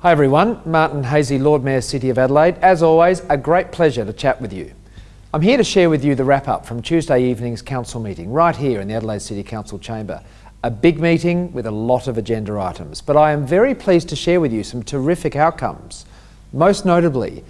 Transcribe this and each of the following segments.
Hi everyone, Martin Haese, Lord Mayor, City of Adelaide. As always, a great pleasure to chat with you. I'm here to share with you the wrap up from Tuesday evening's council meeting right here in the Adelaide City Council chamber. A big meeting with a lot of agenda items, but I am very pleased to share with you some terrific outcomes. Most notably,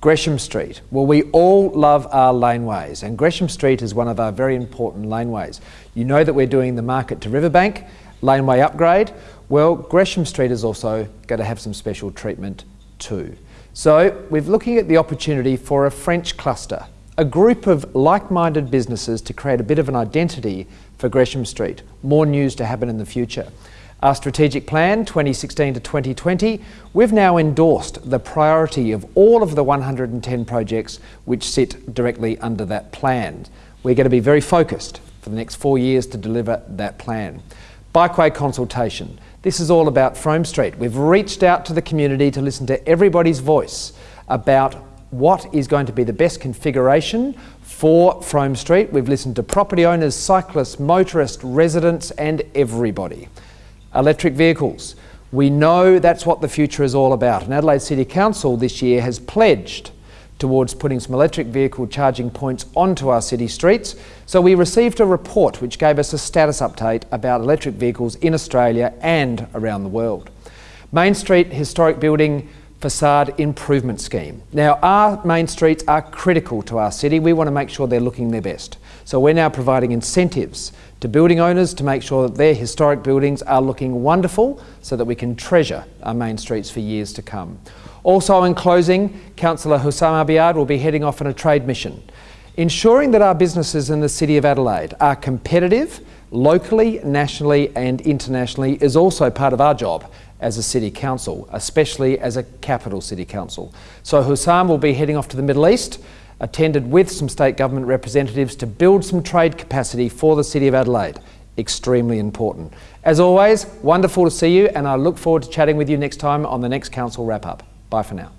Gresham Street. Well, we all love our laneways, and Gresham Street is one of our very important laneways. You know that we're doing the Market to Riverbank laneway upgrade. Well, Gresham Street is also going to have some special treatment too. So we're looking at the opportunity for a French cluster, a group of like-minded businesses to create a bit of an identity for Gresham Street. More news to happen in the future. Our strategic plan 2016 to 2020, we've now endorsed the priority of all of the 110 projects which sit directly under that plan. We're going to be very focused for the next four years to deliver that plan. Bikeway consultation. This is all about Frome Street. We've reached out to the community to listen to everybody's voice about what is going to be the best configuration for Frome Street. We've listened to property owners, cyclists, motorists, residents and everybody. Electric vehicles. We know that's what the future is all about and Adelaide City Council this year has pledged towards putting some electric vehicle charging points onto our city streets. So we received a report which gave us a status update about electric vehicles in Australia and around the world. Main Street Historic Building Facade Improvement Scheme. Now our main streets are critical to our city. We want to make sure they're looking their best. So we're now providing incentives to building owners to make sure that their historic buildings are looking wonderful so that we can treasure our main streets for years to come. Also in closing, Councillor Houssam Abiad will be heading off on a trade mission, ensuring that our businesses in the City of Adelaide are competitive locally, nationally and internationally is also part of our job as a City Council, especially as a capital City Council. So Houssam will be heading off to the Middle East, attended with some state government representatives to build some trade capacity for the City of Adelaide. Extremely important. As always, wonderful to see you and I look forward to chatting with you next time on the next Council Wrap Up. Bye for now.